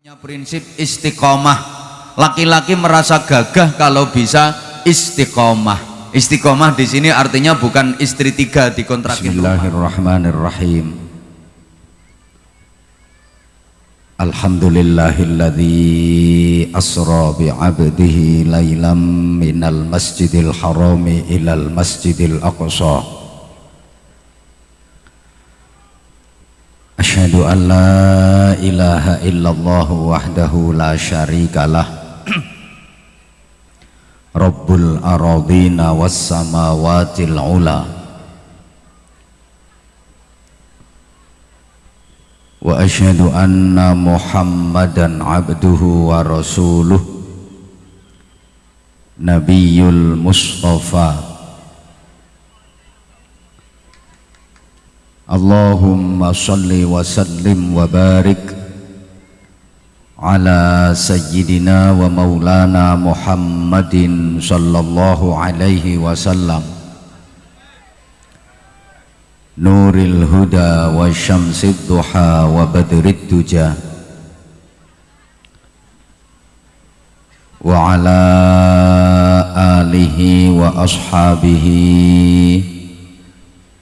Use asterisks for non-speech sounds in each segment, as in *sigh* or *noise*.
punya prinsip istiqomah. Laki-laki merasa gagah kalau bisa istiqomah. Istiqomah di sini artinya bukan istri tiga di kontrakin rumah Bismillahirrahmanirrahim. Alhamdulillahilladzi asra bi'abdihi laylam minal masjidil harami ilal masjidil aqsa. Asyhadu an la ilaha illallah wahdahu la syarikalah Rabbul aradina was samawatil ula واشهد ان محمدا عبده ورسوله نبي المصطفى اللهم صل وسلم وبارك على سيدنا ومولانا محمد صلى الله عليه وسلم. نور الهدى والشمس الضحى وبدر الدجى. وعلى آله وأصحابه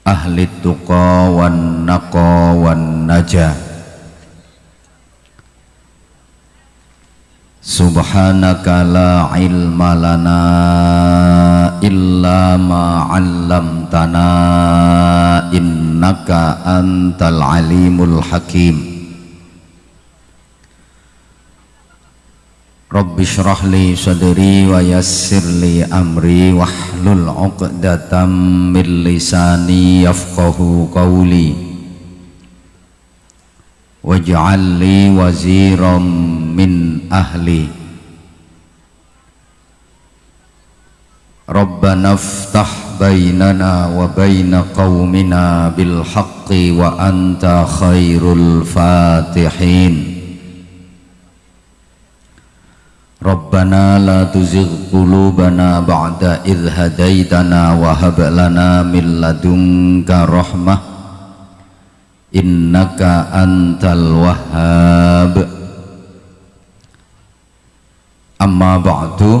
ahli tuqa wan naqa wan naja subhanaka la ilma lana illa ma 'allamtana innaka antal alimul hakim. علمتنا إنك أنت العليم الحكيم رب اشرح لي صدري ويسر لي أمري واحلل عقدة من لساني يفقه قولي واجعل لي وزيرا من أهلي ربنا افتح بيننا وبين قومنا بالحق وأنت خير Rabbana la tuzigh qulubana ba'da idh hadaitana wa hab lana min ladunka rahmah. Innaka antal wahhab. Amma ba'du.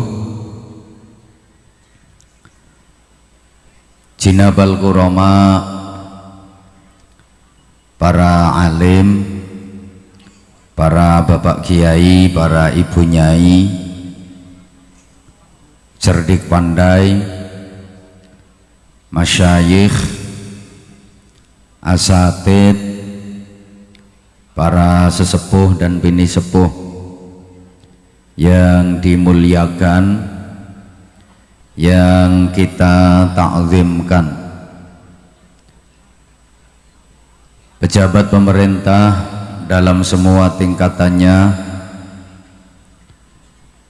Jinabal kurama para alim para bapak kiai para ibu nyai cerdik pandai masyayikh asatid para sesepuh dan bini sepuh yang dimuliakan yang kita takzimkan pejabat pemerintah dalam semua tingkatannya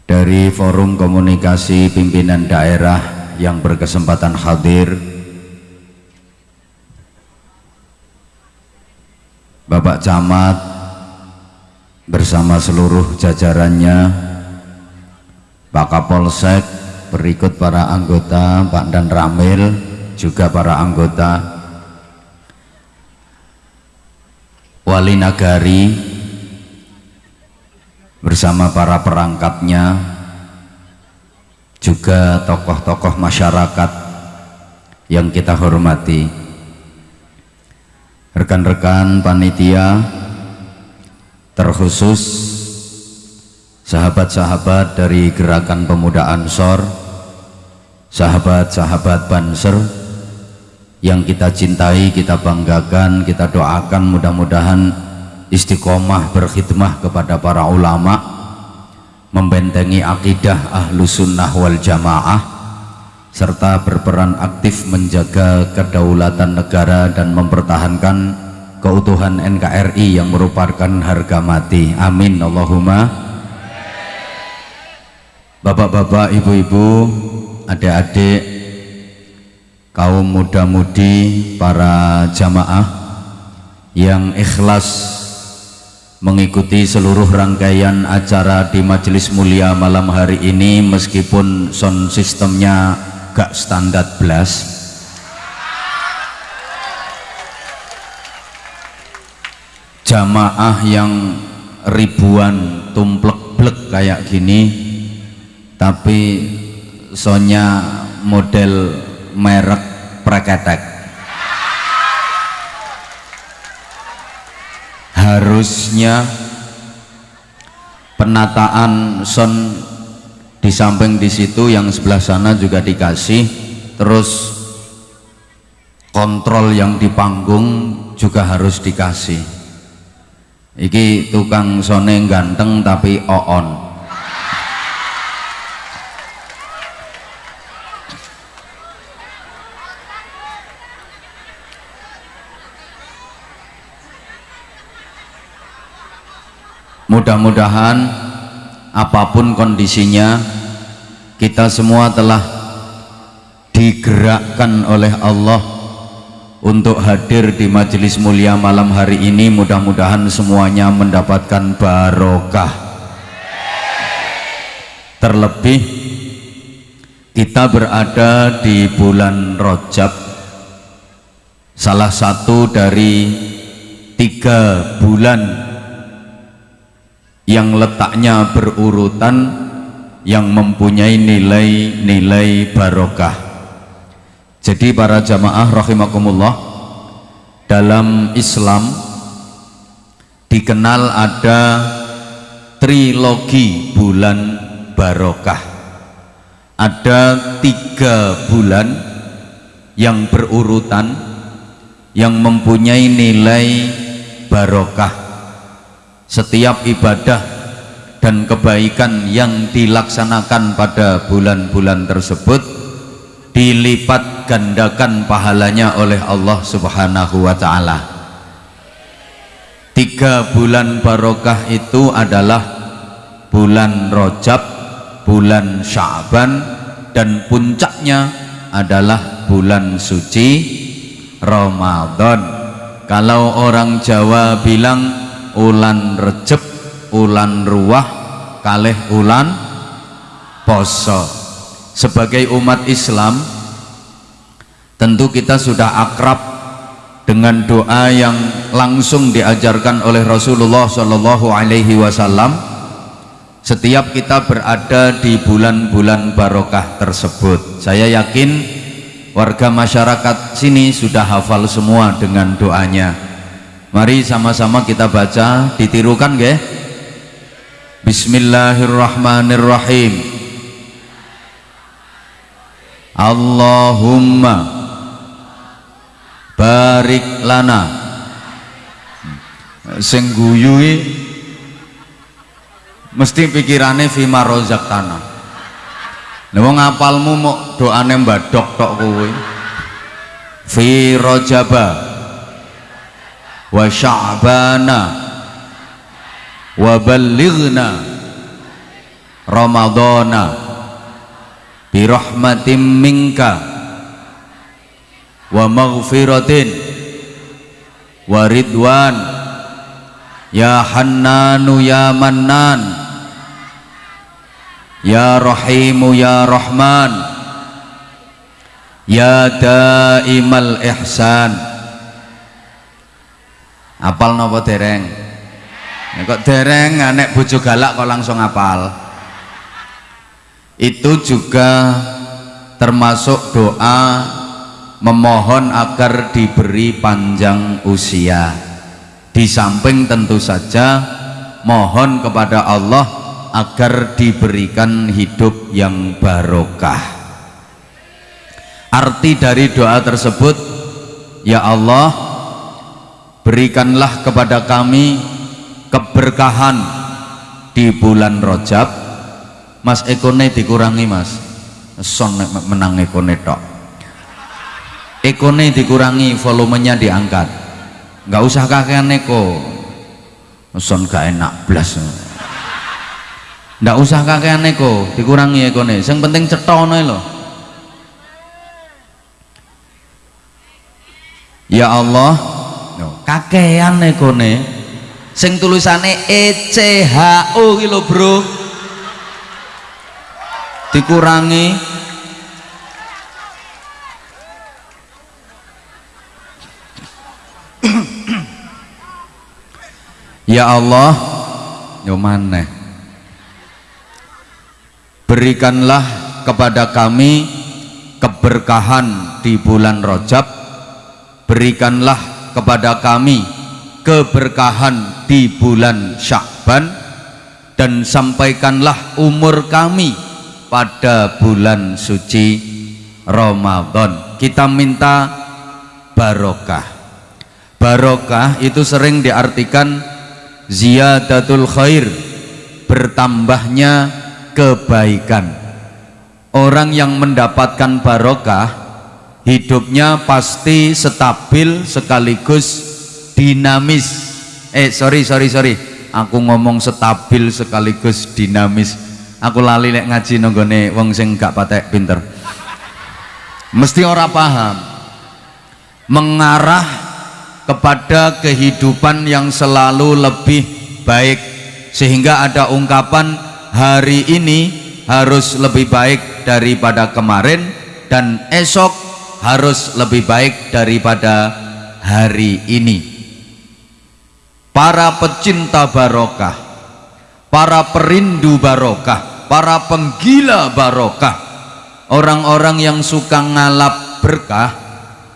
dari forum komunikasi pimpinan daerah yang berkesempatan hadir. Bapak Camat bersama seluruh jajarannya Pak Kapolsek berikut para anggota Pak Dan Ramil juga para anggota wali nagari bersama para perangkatnya juga tokoh-tokoh masyarakat yang kita hormati. Rekan-rekan panitia terkhusus sahabat-sahabat dari gerakan pemuda Ansor sahabat-sahabat Banser yang kita cintai, kita banggakan, kita doakan mudah-mudahan istiqomah berkhidmah kepada para ulama membentengi akidah ahlu sunnah wal jamaah serta berperan aktif menjaga kedaulatan negara dan mempertahankan keutuhan NKRI yang merupakan harga mati. Amin. Allahumma. Bapak-bapak, ibu-ibu, adik-adik, kaum muda-mudi, para jamaah yang ikhlas mengikuti seluruh rangkaian acara di majelis mulia malam hari ini meskipun sound sistemnya gak standar belas. Jamaah yang ribuan tumplek-blek kayak gini tapi sonya model merek preketek harusnya penataan son di samping di situ yang sebelah sana juga dikasih. Terus kontrol yang di panggung juga harus dikasih. Iki tukang sone ganteng tapi oon mudah-mudahan apa pun kondisinya kita semua telah digerakkan oleh Allah untuk hadir di majelis mulia malam hari ini. Mudah-mudahan semuanya mendapatkan barokah. Terlebih kita berada di bulan Rojab salah satu dari tiga bulan yang letaknya berurutan yang mempunyai nilai-nilai barokah. Jadi para jamaah rahimakumullah dalam Islam dikenal ada trilogi bulan barokah. Ada tiga bulan yang berurutan yang mempunyai nilai barokah setiap ibadah dan kebaikan yang dilaksanakan pada bulan-bulan tersebut dilipat gandakan pahalanya oleh Allah subhanahu wa ta'ala. Tiga bulan barokah itu adalah bulan rojab bulan sya'ban dan puncaknya adalah bulan suci Ramadan. Kalau orang Jawa bilang ulan recep ulan ruah kalih ulan poso. Sebagai umat Islam tentu kita sudah akrab dengan doa yang langsung diajarkan oleh Rasulullah Shallallahu Alaihi Wasallam. Setiap kita berada di bulan-bulan barokah tersebut. Saya yakin warga masyarakat sini sudah hafal semua dengan doanya Mari sama-sama kita baca, ditirukan nggih? Bismillahirrahmanirrahim. Allahumma barik lana. Sing guyu mesti pikirane fima rozaktana. Lah wong apalmu mok doane mbadok tok kowe. Fi rojaba wa sya'bana wa ballighna ramadana bi rahmatin minka wa maghfiratin wa ridwan ya hannanu ya mannan ya rahimu ya rahman ya daimal ihsan apal nopo dereng? Ya, kok dereng anek bojo galak kok langsung apal? Itu juga termasuk doa memohon agar diberi panjang usia. Di samping tentu saja mohon kepada Allah agar diberikan hidup yang barokah. Arti dari doa tersebut ya Allah berikanlah kepada kami keberkahan di bulan Rojab mas ekone dikurangi mas. Son menang ekone tok. Ekone dikurangi volumenya diangkat. Nggak usah kakean eko son gak enak blas. Nggak usah kakean eko dikurangi ekone. Yang penting cetono loh ya Allah kakean nekone sing tulisane ECHO lho bro. Dikurangi. *clears throat* Ya Allah yo berikanlah kepada kami keberkahan di bulan Rajab. Berikanlah kepada kami keberkahan di bulan Syakban dan sampaikanlah umur kami pada bulan suci Ramadan. Kita minta barokah. Barokah itu sering diartikan ziyadatul khair bertambahnya kebaikan. Orang yang mendapatkan barokah hidupnya pasti stabil sekaligus dinamis. Eh sorry sorry sorry. Aku ngomong stabil sekaligus dinamis. Aku lali lek ngaji nonggone wong sing gak patek pinter. Mesti ora paham. Mengarah kepada kehidupan yang selalu lebih baik. Sehingga ada ungkapan hari ini harus lebih baik daripada kemarin dan esok harus lebih baik daripada hari ini. Para pecinta barokah para perindu barokah para penggila barokah orang-orang yang suka ngalap berkah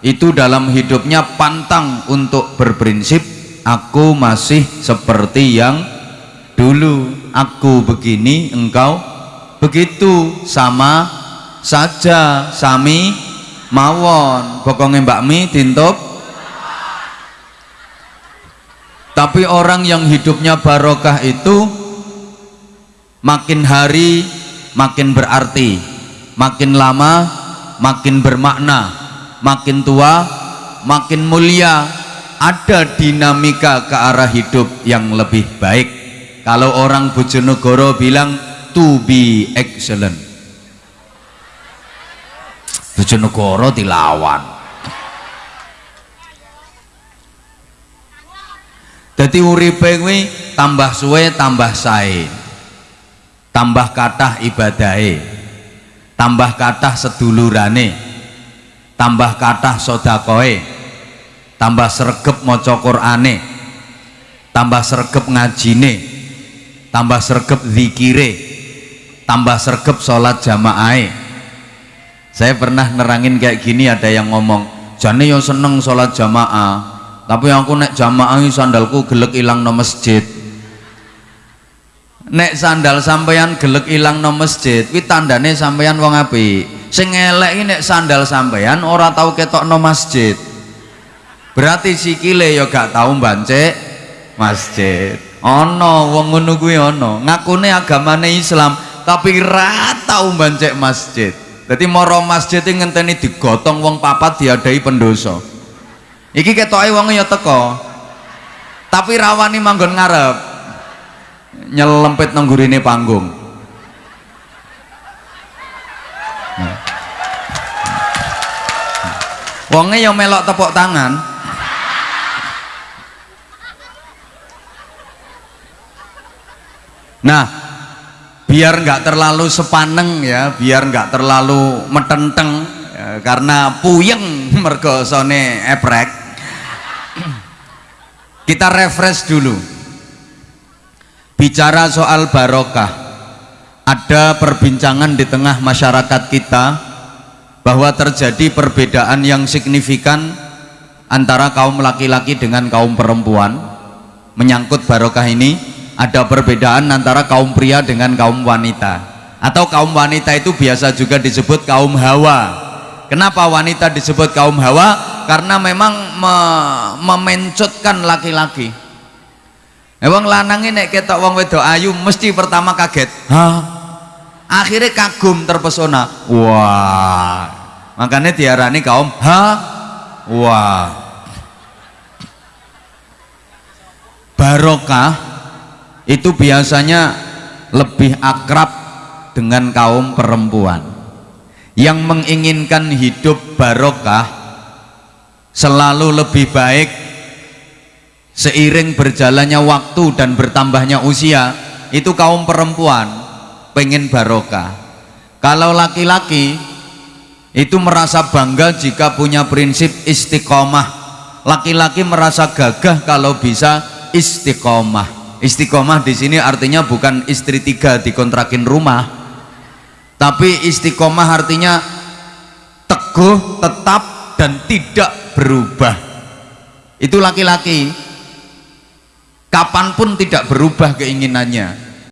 itu dalam hidupnya pantang untuk berprinsip aku masih seperti yang dulu aku begini engkau begitu sama saja sami mawon. Pokoknya mbak mi tintup tapi orang yang hidupnya barokah itu makin hari makin berarti makin lama makin bermakna makin tua makin mulia. Ada dinamika ke arah hidup yang lebih baik. Kalau orang Bojonegoro bilang to be excellent Bojonegoro dilawan. Jadi uripe kuwi tambah suwe tambah sae. Tambah kathah ibadahe. Tambah kathah sedulurane. Tambah kathah sodakoe. Tambah sregep maca Qur'ane. Tambah sregep ngajine. Tambah sregep zikire. Tambah sregep sholat jamaah saya pernah nerangin kayak gini ada yang ngomong jane yang seneng sholat jamaah tapi aku nek jamaah sandalku gelek ilang no masjid. Nek sandal sampeyan gelek ilang no masjid kuwi tandane sampeyan wong apik. Sing elek nek sandal sampean ora tahu ketokno masjid. Berarti sikile ya gak tahu bancek masjid. Ono wong ngono kuwi ono. Ngakune agamane Islam tapi ra tau bancek masjid jadi moro masjid ngenteni digotong wong papat diadai pendoso iki ketoke wong ya teko tapi rawani manggon ngarep nyelempit nang panggung. Wonge yang melok tepuk tangan. Nah biar nggak terlalu sepaneng ya biar nggak terlalu metenteng ya, karena puyeng *laughs* mergo sone eprek. *clears throat* Kita refresh dulu. Bicara soal barokah. Ada perbincangan di tengah masyarakat kita bahwa terjadi perbedaan yang signifikan antara kaum laki-laki dengan kaum perempuan. Menyangkut barokah ini ada perbedaan antara kaum pria dengan kaum wanita. Atau kaum wanita itu biasa juga disebut kaum hawa. Kenapa wanita disebut kaum hawa? Karena memang me memencutkan laki-laki. Emang lanang ini ketok wong wedok ayu mesti pertama kaget. Hah? akhirnya kagum terpesona. Wah. Makanya diarani kaum ha? Wah. Barokah itu biasanya lebih akrab dengan kaum perempuan. Yang menginginkan hidup barokah selalu lebih baik seiring berjalannya waktu dan bertambahnya usia itu kaum perempuan pengen barokah. Kalau laki-laki itu merasa bangga jika punya prinsip istiqomah. Laki-laki merasa gagah kalau bisa istiqomah istiqomah di sini artinya bukan istri tiga dikontrakin rumah tapi istiqomah artinya teguh tetap dan tidak berubah. Itu laki-laki. Kapan pun tidak berubah keinginannya